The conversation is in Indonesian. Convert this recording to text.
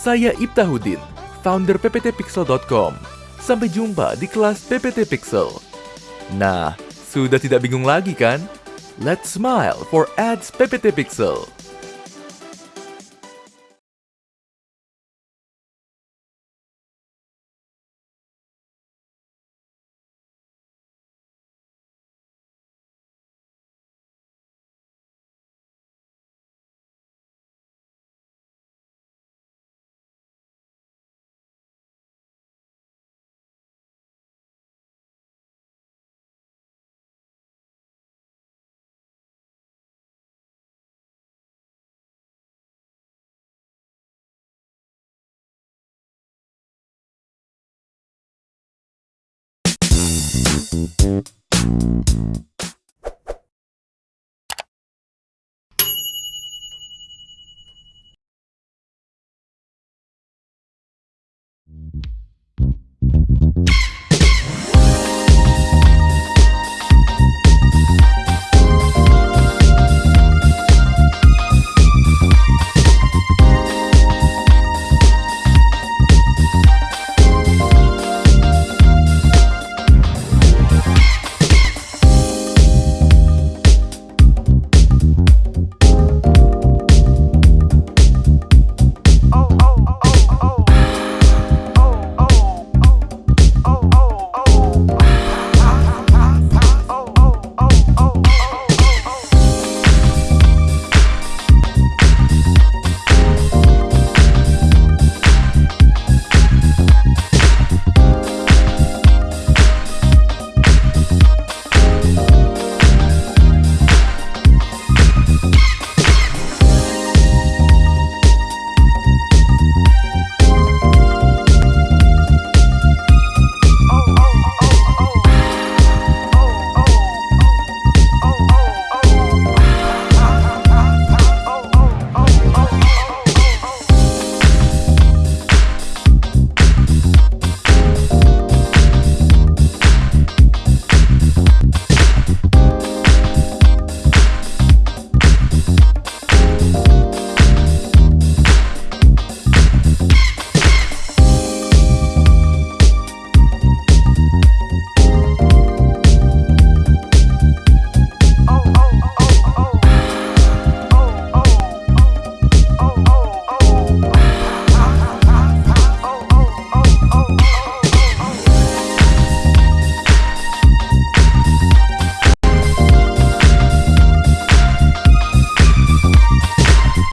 Saya Ibtahuddin, founder pptpixel.com. Sampai jumpa di kelas PPT Pixel. Nah, sudah tidak bingung lagi kan? Let's smile for ads PPT Pixel.